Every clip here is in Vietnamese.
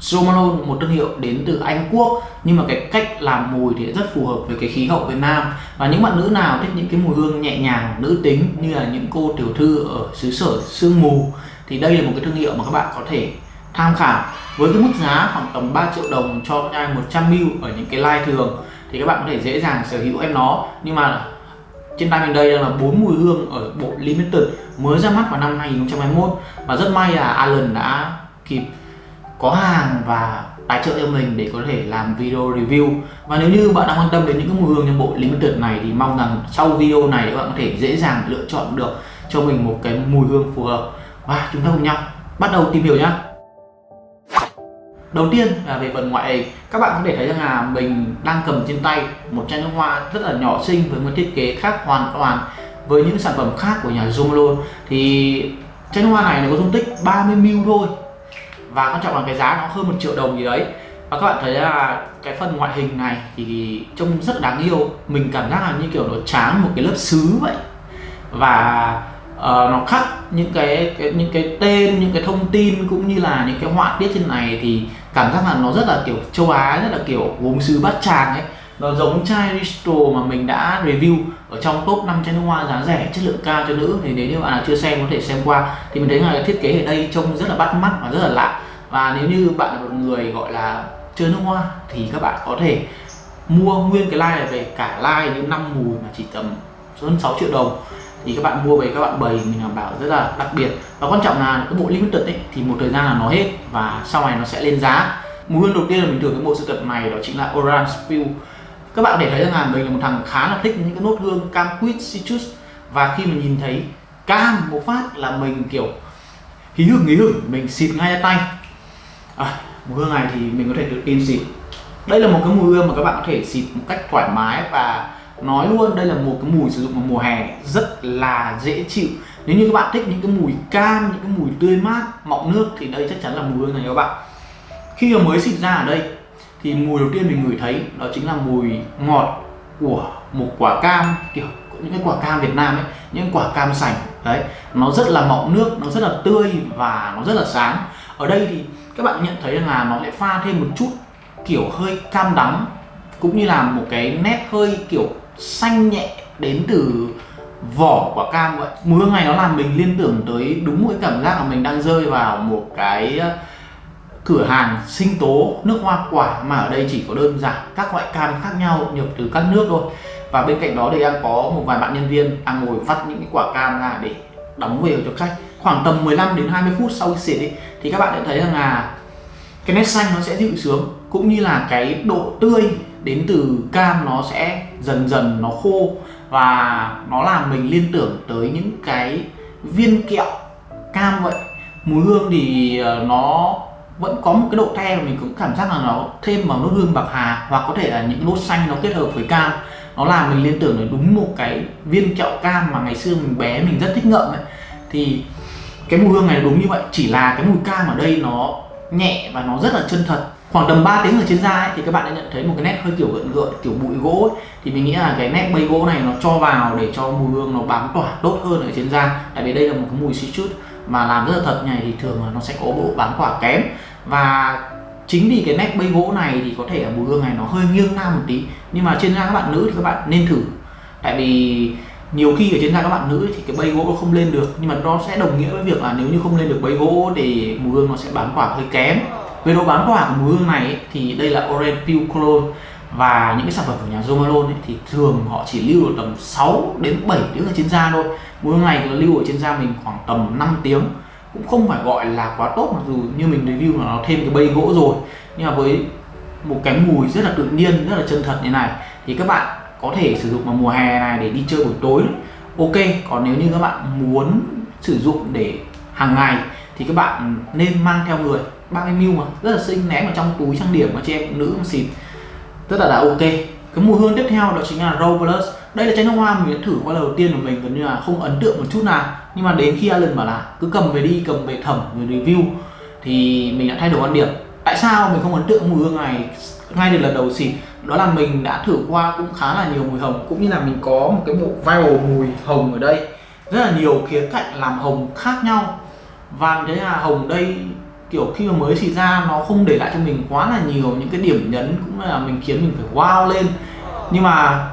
Jo Malone, một thương hiệu đến từ Anh Quốc. Nhưng mà cái cách làm mùi thì rất phù hợp với cái khí hậu Việt Nam. Và những bạn nữ nào thích những cái mùi hương nhẹ nhàng, nữ tính, như là những cô tiểu thư ở xứ sở sương mù, thì đây là một cái thương hiệu mà các bạn có thể tham khảo. Với cái mức giá khoảng tầm 3 triệu đồng cho chai 100ml ở những cái line thường, thì các bạn có thể dễ dàng sở hữu em nó. Nhưng mà trên tay mình đây đang là bốn mùi hương ở bộ limited mới ra mắt vào năm 2021 và rất may là Alan đã kịp có hàng và tài trợ cho mình để có thể làm video review. Và nếu như bạn đang quan tâm đến những cái mùi hương trong bộ limited này thì mong rằng sau video này các bạn có thể dễ dàng lựa chọn được cho mình một cái mùi hương phù hợp. Và chúng ta cùng nhau bắt đầu tìm hiểu nhé Đầu tiên là về phần ngoại hình. Các bạn có thể thấy rằng là mình đang cầm trên tay một chai nước hoa rất là nhỏ xinh với một thiết kế khác hoàn toàn với những sản phẩm khác của nhà Zomalone thì chai nước hoa này nó có dung tích 30ml thôi và quan trọng là cái giá nó hơn một triệu đồng gì đấy. Và các bạn thấy là cái phần ngoại hình này thì trông rất đáng yêu. Mình cảm giác là như kiểu nó tráng một cái lớp sứ vậy. Và uh, nó khắc những cái, cái những cái tên những cái thông tin cũng như là những cái họa tiết trên này thì cảm giác là nó rất là kiểu châu Á rất là kiểu gốm sứ bát tràng ấy nó giống chai Risto mà mình đã review ở trong top 5 chai nước hoa giá rẻ, chất lượng cao cho nữ. Thì nếu như bạn nào chưa xem, có thể xem qua. Thì mình thấy là thiết kế ở đây trông rất là bắt mắt và rất là lạ. Và nếu như bạn là một người gọi là chơi nước hoa, thì các bạn có thể mua nguyên cái like này về. Cả like những năm mùi mà chỉ tầm hơn 6 triệu đồng. Thì các bạn mua về, các bạn bày, mình đảm bảo rất là đặc biệt. Và quan trọng là cái bộ limited ấy, thì một thời gian là nó hết và sau này nó sẽ lên giá. Mùi hương đầu tiên là mình thử cái bộ sưu tập này đó chính là orange spill các bạn để thấy rằng là mình là một thằng khá là thích những cái nốt hương cam quýt citrus. Và khi mình nhìn thấy cam một phát là mình kiểu hí hửng hí hửng mình xịt ngay ra tay. À, mùi hương này thì mình có thể tự tin xịt. Đây là một cái mùi hương mà các bạn có thể xịt một cách thoải mái và nói luôn đây là một cái mùi sử dụng vào mùa hè rất là dễ chịu. Nếu như các bạn thích những cái mùi cam những cái mùi tươi mát mọng nước thì đây chắc chắn là mùi hương này các bạn. Khi mà mới xịt ra ở đây thì mùi đầu tiên mình ngửi thấy đó chính là mùi ngọt của một quả cam, kiểu, những cái quả cam Việt Nam ấy, những quả cam sành, đấy. Nó rất là mọng nước, nó rất là tươi và nó rất là sáng. Ở đây thì các bạn nhận thấy là nó lại pha thêm một chút, kiểu, hơi cam đắng, cũng như là một cái nét hơi, kiểu, xanh nhẹ đến từ vỏ quả cam vậy. Mùi hương này nó làm mình liên tưởng tới đúng một cái cảm giác là mình đang rơi vào một cái cửa hàng sinh tố nước hoa quả mà ở đây chỉ có đơn giản các loại cam khác nhau nhập từ các nước thôi. Và bên cạnh đó thì đang có một vài bạn nhân viên đang ngồi vắt những cái quả cam ra để đóng về cho khách. Khoảng tầm 15 đến 20 phút sau khi xịt thì các bạn sẽ thấy rằng là cái nét xanh nó sẽ dịu xuống, cũng như là cái độ tươi đến từ cam nó sẽ dần dần nó khô. Và nó làm mình liên tưởng tới những cái viên kẹo cam vậy. Mùi hương thì ờ, nó vẫn có một cái độ the mà mình cũng cảm giác là nó thêm vào nốt hương bạc hà hoặc có thể là những nốt xanh nó kết hợp với cam. Nó làm mình liên tưởng đến đúng một cái viên kẹo cam mà ngày xưa mình bé mình rất thích ngậm ấy. Thì cái mùi hương này đúng như vậy chỉ là cái mùi cam ở đây nó nhẹ và nó rất là chân thật. Khoảng tầm 3 tiếng ở trên da ấy, thì các bạn đã nhận thấy một cái nét hơi kiểu gợn gợn kiểu bụi gỗ ấy. thì mình nghĩ là cái nét bay gỗ này nó cho vào để cho mùi hương nó bám tỏa tốt hơn ở trên da. Tại vì đây là một cái mùi xí chút mà làm rất là thật này thì thường là nó sẽ có bộ bám tỏa kém và chính vì cái nét bây gỗ này thì có thể là mùi hương này nó hơi nghiêng nam một tí. Nhưng mà trên da các bạn nữ thì các bạn nên thử. Tại vì nhiều khi ở trên da các bạn nữ thì cái bây gỗ nó không lên được. Nhưng mà nó sẽ đồng nghĩa với việc là nếu như không lên được bây gỗ thì mùi hương nó sẽ bám quả hơi kém. Về độ bám quả của mùi hương này ấy, thì đây là Orange peel Cologne. Và những cái sản phẩm của nhà Jo Malone ấy, thì thường họ chỉ lưu được tầm 6 đến 7 tiếng ở trên da thôi. Mùi hương này lưu ở trên da mình khoảng tầm 5 tiếng cũng không phải gọi là quá tốt, mặc dù như mình review là nó thêm cái bay gỗ rồi. Nhưng mà với một cái mùi rất là tự nhiên, rất là chân thật như này, thì các bạn có thể sử dụng vào mùa hè này để đi chơi buổi tối. Ok, còn nếu như các bạn muốn sử dụng để hàng ngày, thì các bạn nên mang theo người. 30 ml mà, rất là xinh, ném vào trong túi trang điểm mà chị em phụ nữ xịt. Rất là là ok. Cái mùi hương tiếp theo đó chính là Rose Plus đây là chai nước hoa mình đã thử qua lần đầu tiên của mình, gần như là không ấn tượng một chút nào. Nhưng mà đến khi Alan bảo là cứ cầm về đi, cầm về thẩm về review, thì mình đã thay đổi quan điểm. Tại sao mình không ấn tượng mùi hương này? Ngay từ lần đầu xịt, đó là mình đã thử qua cũng khá là nhiều mùi hồng, cũng như là mình có một cái bộ viral mùi hồng ở đây. Rất là nhiều khía cạnh làm hồng khác nhau. Và thế là hồng đây, kiểu khi mà mới xịt ra, nó không để lại cho mình quá là nhiều những cái điểm nhấn, cũng là mình khiến mình phải wow lên. Nhưng mà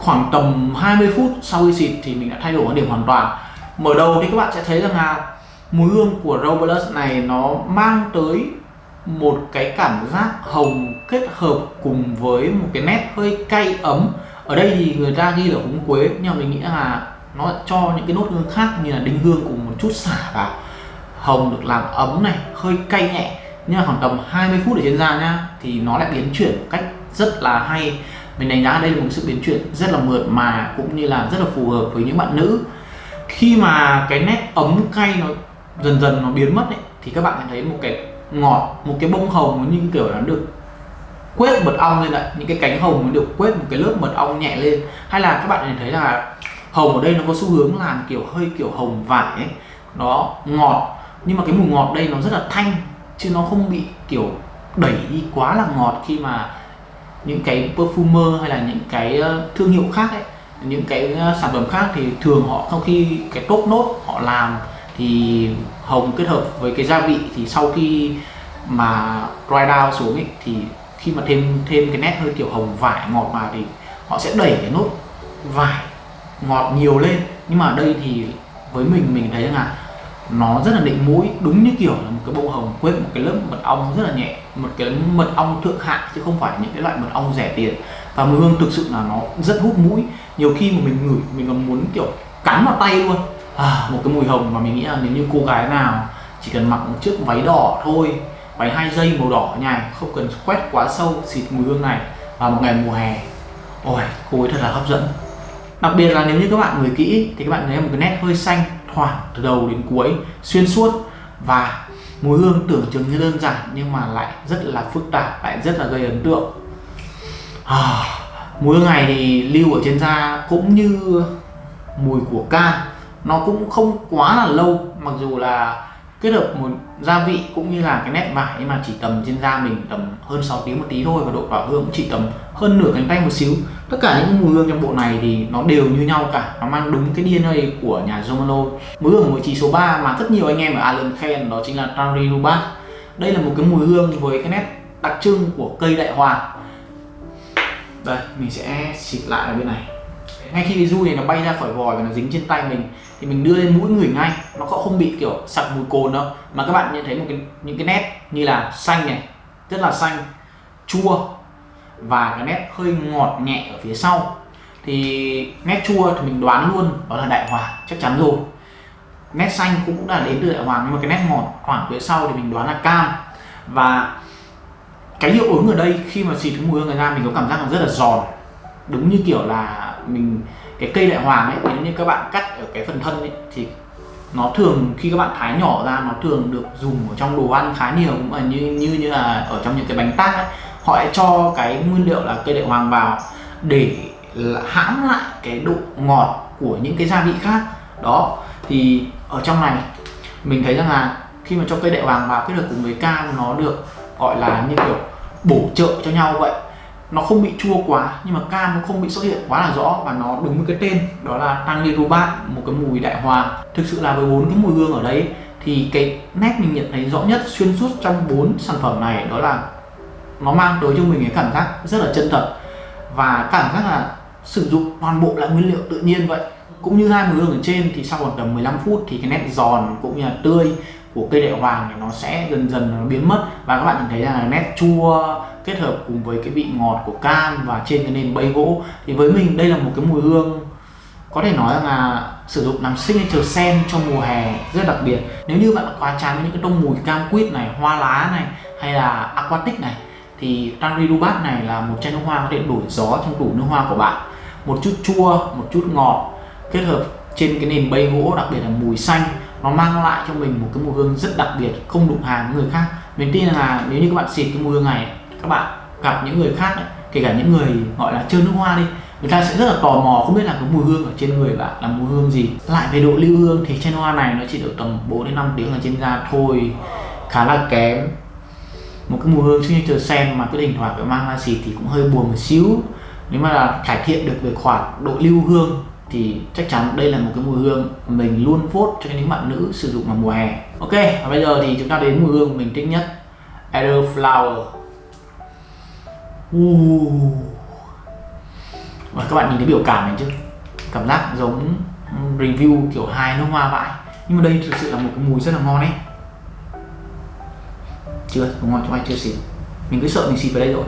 khoảng tầm 20 phút sau khi xịt thì mình đã thay đổi quan điểm hoàn toàn. Mở đầu thì các bạn sẽ thấy rằng là mùi hương của Robles này nó mang tới một cái cảm giác hồng kết hợp cùng với một cái nét hơi cay ấm. Ở đây thì người ta ghi là húng quế, nhưng mà mình nghĩ là nó cho những cái nốt hương khác như là đinh hương cùng một chút xả vào. Hồng được làm ấm này, hơi cay nhẹ. Nhưng mà khoảng tầm 20 phút ở trên da nhá, thì nó lại biến chuyển một cách rất là hay mình đánh giá đây là một sự biến chuyển rất là mượt mà cũng như là rất là phù hợp với những bạn nữ. Khi mà cái nét ấm cay nó dần dần nó biến mất ấy, thì các bạn thấy một cái ngọt một cái bông hồng như kiểu nó được quét mật ong lên lại những cái cánh hồng nó được quét một cái lớp mật ong nhẹ lên. Hay là các bạn thấy là hồng ở đây nó có xu hướng làm kiểu hơi kiểu hồng vải ấy nó ngọt. Nhưng mà cái mùi ngọt đây nó rất là thanh chứ nó không bị kiểu đẩy đi quá là ngọt khi mà những cái perfumer hay là những cái ờ, thương hiệu khác ấy, những cái ờ, sản phẩm khác thì thường họ sau khi cái top nốt họ làm thì hồng kết hợp với cái gia vị thì sau khi mà dry down xuống ấy thì khi mà thêm thêm cái nét hơi kiểu hồng vải ngọt vào thì họ sẽ đẩy cái nốt vải ngọt nhiều lên. Nhưng mà ở đây thì với mình mình thấy là nó rất là định mũi đúng như kiểu là một cái bông hồng quét một cái lớp mật ong rất là nhẹ một cái mật ong thượng hạng chứ không phải những cái loại mật ong rẻ tiền. Và mùi hương thực sự là nó rất hút mũi. Nhiều khi mà mình ngửi mình còn muốn kiểu cắn vào tay luôn. À, một cái mùi hồng mà mình nghĩ là nếu như cô gái nào chỉ cần mặc một chiếc váy đỏ thôi váy hai dây màu đỏ nhài không cần quét quá sâu xịt mùi hương này vào một ngày mùa hè ôi cô ấy thật là hấp dẫn. Đặc biệt là nếu như các bạn ngửi kỹ thì các bạn thấy một cái nét hơi xanh thoảng từ đầu đến cuối xuyên suốt và mùi hương tưởng chừng như đơn giản nhưng mà lại rất là phức tạp lại rất là gây ấn tượng. À, mùi hương này thì lưu ở trên da cũng như mùi của cam nó cũng không quá là lâu mặc dù là kết hợp một gia vị cũng như là cái nét vải, nhưng mà chỉ tầm trên da mình tầm hơn 6 tiếng một tí thôi và độ tỏa hương cũng chỉ tầm hơn nửa cánh tay một xíu. Tất cả những mùi hương trong bộ này thì nó đều như nhau cả, nó mang đúng cái DNA của nhà Zomalo. Mùi hương của vị trí số 3 mà rất nhiều anh em ở Ireland khen đó chính là Tanri Rubat đây là một cái mùi hương với cái nét đặc trưng của cây đại hoàng đây, mình sẽ xịt lại ở bên này ngay khi cái du này nó bay ra khỏi vòi và nó dính trên tay mình, thì mình đưa lên mũi người ngay. Nó cũng không bị, kiểu, sặc mùi cồn đâu. Mà các bạn nhận thấy một cái, những cái nét như là xanh này, rất là xanh, chua, và cái nét hơi ngọt nhẹ ở phía sau. Thì nét chua thì mình đoán luôn, đó là đại hòa, chắc chắn rồi. Nét xanh cũng đã đến từ đại hoàng nhưng mà cái nét ngọt khoảng phía sau thì mình đoán là cam. Và cái hiệu ứng ở đây, khi mà xịt cái mùi hương này ra, mình có cảm giác là rất là giòn. Đúng như kiểu là mình, cái cây đại hoàng ấy, nếu như các bạn cắt ở cái phần thân ấy, thì nó thường khi các bạn thái nhỏ ra, nó thường được dùng ở trong đồ ăn khá nhiều. Cũng là như như như là ở trong những cái bánh tát ấy, họ lại cho cái nguyên liệu là cây đại hoàng vào để hãm lại cái độ ngọt của những cái gia vị khác. Đó, thì ở trong này, mình thấy rằng là khi mà cho cây đại hoàng vào kết hợp cùng với cam, nó được gọi là như kiểu bổ trợ cho nhau vậy nó không bị chua quá, nhưng mà cam nó không bị xuất hiện quá là rõ và nó đúng với cái tên, đó là tăng rubat một cái mùi đại hòa. Thực sự là với bốn cái mùi hương ở đấy, thì cái nét mình nhận thấy rõ nhất, xuyên suốt trong bốn sản phẩm này, đó là nó mang tới cho mình cái cảm giác rất là chân thật. Và cảm giác là sử dụng toàn bộ là nguyên liệu tự nhiên vậy. Cũng như hai mùi hương ở trên thì sau khoảng tầm 15 phút thì cái nét giòn cũng như là tươi của cây đại hoàng thì nó sẽ dần dần nó biến mất. Và các bạn nhìn thấy là nét chua kết hợp cùng với cái vị ngọt của cam và trên cái nền bay gỗ. Thì với mình đây là một cái mùi hương, có thể nói là sử dụng làm signature sen cho mùa hè rất đặc biệt. Nếu như bạn quá chán với những cái tông mùi cam quýt này, hoa lá này, hay là aquatic này, thì Tanri Dubat này là một chai nước hoa có thể đổi gió trong tủ nước hoa của bạn. Một chút chua, một chút ngọt kết hợp trên cái nền bay gỗ, đặc biệt là mùi xanh nó mang lại cho mình một cái mùi hương rất đặc biệt không đụng hàng với người khác. Mình tin là nếu như các bạn xịt cái mùi hương này các bạn gặp những người khác ấy, kể cả những người gọi là chơi nước hoa đi người ta sẽ rất là tò mò không biết là cái mùi hương ở trên người bạn là mùi hương gì. Lại về độ lưu hương thì trên hoa này nó chỉ được tầm 4 đến 5 tiếng ở trên da thôi khá là kém. Một cái mùi hương signature sen mà cứ thỉnh thoảng phải mang ra xịt thì cũng hơi buồn một xíu. Nếu mà là cải thiện được về khoản độ lưu hương thì chắc chắn đây là một cái mùi hương mình luôn phốt cho những bạn nữ sử dụng vào mùa hè. Ok, và bây giờ thì chúng ta đến mùi hương mình thích nhất. Elderflower uh. và các bạn nhìn thấy biểu cảm này chứ? Cảm giác giống review kiểu hài nước hoa vậy nhưng mà đây thực sự là một cái mùi rất là ngon ấy. Chưa, đúng rồi, chúng anh chưa xịt mình cứ sợ mình xịt vào đây rồi.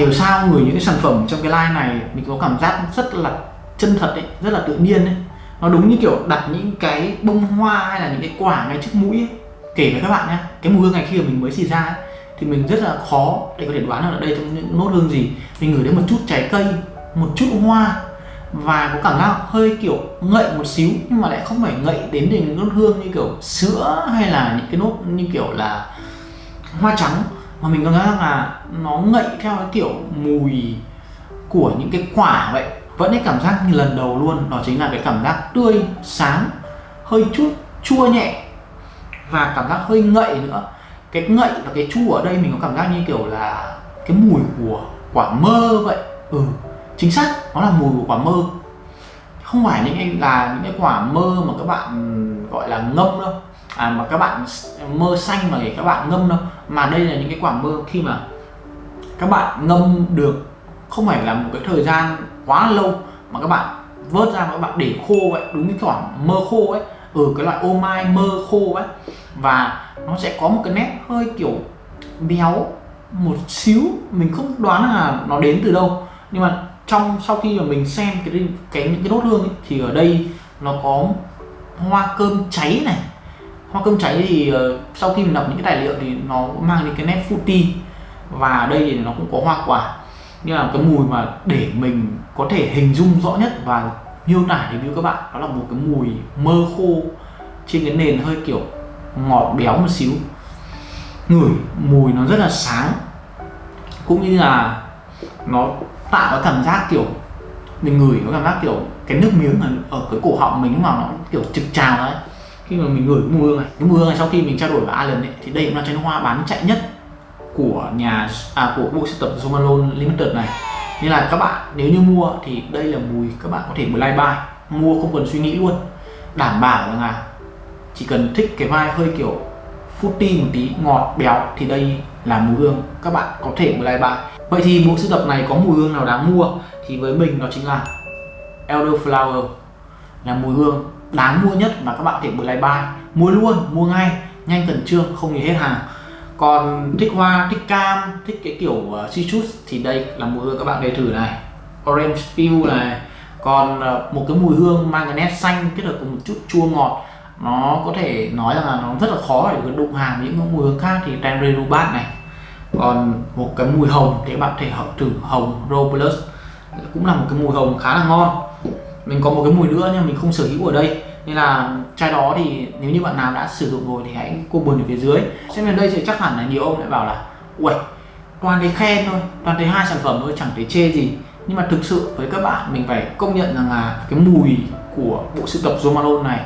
Hiểu sao người những cái sản phẩm trong cái line này mình có cảm giác rất là chân thật ấy rất là tự nhiên ấy. Nó đúng như kiểu đặt những cái bông hoa hay là những cái quả ngay trước mũi ấy. kể với các bạn nhé cái mùi hương này khi mà mình mới xịt ra ấy, thì mình rất là khó để có thể đoán được ở đây trong những nốt hương gì. Mình ngửi đến một chút trái cây một chút hoa và có cảm giác hơi kiểu ngậy một xíu nhưng mà lại không phải ngậy đến đến nốt hương như kiểu sữa hay là những cái nốt như kiểu là hoa trắng mà mình cảm giác là nó ngậy theo cái kiểu mùi của những cái quả vậy. Vẫn cái cảm giác như lần đầu luôn, đó chính là cái cảm giác tươi, sáng, hơi chút chua nhẹ và cảm giác hơi ngậy nữa. Cái ngậy và cái chua ở đây mình có cảm giác như kiểu là cái mùi của quả mơ vậy. Ừ chính xác, nó là mùi của quả mơ. Không phải những là những cái quả mơ mà các bạn, gọi là ngâm đâu à, mà các bạn mơ xanh mà để các bạn ngâm đâu. Mà đây là những cái quả mơ khi mà các bạn ngâm được không phải là một cái thời gian quá lâu mà các bạn vớt ra mà các bạn để khô vậy. Đúng cái quả mơ khô ấy. Ừ cái loại ô mai mơ khô ấy. Và nó sẽ có một cái nét hơi kiểu béo một xíu. Mình không đoán là nó đến từ đâu. Nhưng mà trong sau khi mà mình xem cái cái những cái nốt hương ấy, thì ở đây nó có hoa cơm cháy này hoa cơm cháy thì uh, sau khi mình đọc những cái tài liệu thì nó mang đến cái nét fruity và ở đây thì nó cũng có hoa quả. Như là cái mùi mà để mình có thể hình dung rõ nhất và miêu tả review các bạn đó là một cái mùi mơ khô trên cái nền hơi kiểu ngọt béo một xíu. Ngửi mùi nó rất là sáng. Cũng như là nó tạo cái cảm giác kiểu mình ngửi có cảm giác kiểu cái nước miếng ở, ở cái cổ họng mình lúc nào nó kiểu trực trào đấy khi mà mình gửi mùi hương này cái mùi hương này sau khi mình trao đổi với Alan ấy, thì đây cũng là chai nước hoa bán chạy nhất của nhà à của bộ sưu tập Zomalone Limited này. Nên là các bạn nếu như mua thì đây là mùi các bạn có thể buy buy mua không cần suy nghĩ luôn đảm bảo rằng là chỉ cần thích cái vai hơi kiểu fruity một tí ngọt béo thì đây là mùi hương các bạn có thể buy buy. Vậy thì bộ sưu tập này có mùi hương nào đáng mua? Thì với mình đó chính là Elderflower là mùi hương đáng mua nhất mà các bạn có thể blind buy mua luôn mua ngay nhanh cần trương không nghỉ hết hàng. Còn thích hoa thích cam thích cái kiểu ờ, uh, citrus thì đây là mùi hương các bạn để thử này. Orange peel này. Còn uh, một cái mùi hương mang cái nét xanh kết hợp cùng một chút chua ngọt nó có thể nói rằng là nó rất là khó để đụng hàng với những mùi hương khác thì Tenre Rubat này. Còn một cái mùi hồng thì các bạn có thể thử hồng Rose cũng là một cái mùi hồng khá là ngon mình có một cái mùi nữa nhưng mình không sở hữu ở đây. Nên là chai đó thì nếu như bạn nào đã sử dụng rồi thì hãy comment ở phía dưới. Xem đến đây thì chắc hẳn là nhiều ông lại bảo là, uầy, toàn thấy khen thôi, toàn thấy hai sản phẩm thôi, chẳng thấy chê gì. Nhưng mà thực sự với các bạn, mình phải công nhận rằng là cái mùi của bộ sưu tập Zomalone này,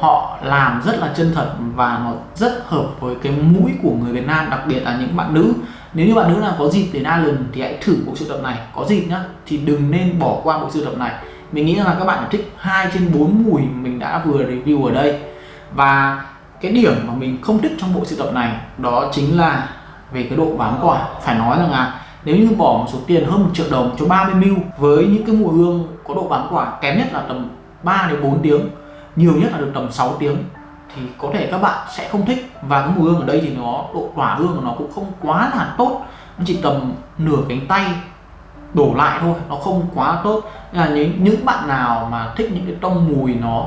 họ làm rất là chân thật và nó rất hợp với cái mũi của người Việt Nam, đặc biệt là những bạn nữ. Nếu như bạn nữ nào có dịp đến Ireland thì hãy thử bộ sưu tập này. Có dịp nhá, thì đừng nên bỏ qua bộ sưu tập này mình nghĩ là các bạn thích hai trên 4 mùi mình đã vừa review ở đây. Và cái điểm mà mình không thích trong bộ sưu tập này đó chính là về cái độ bám quả. Phải nói rằng là nếu như bỏ một số tiền hơn một triệu đồng cho 30ml với những cái mùi hương có độ bám quả kém nhất là tầm 3 đến 4 tiếng, nhiều nhất là được tầm 6 tiếng, thì có thể các bạn sẽ không thích. Và cái mùi hương ở đây thì nó, độ tỏa hương của nó cũng không quá là tốt. Nó chỉ tầm nửa cánh tay đổ lại thôi, nó không quá tốt là những những bạn nào mà thích những cái tông mùi nó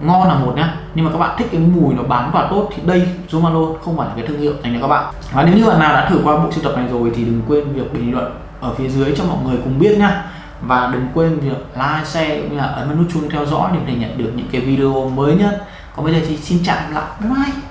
ngon là một nhá. Nhưng mà các bạn thích cái mùi nó bám và tốt thì đây Zomalo không phải là cái thương hiệu dành cho các bạn. Và nếu như bạn nào đã thử qua bộ sưu tập này rồi thì đừng quên việc bình luận ở phía dưới cho mọi người cùng biết nhá. Và đừng quên việc like, share cũng như là ấn vào nút chuông theo dõi để có thể nhận được những cái video mới nhất. Còn bây giờ thì xin chào lại. Bye bye.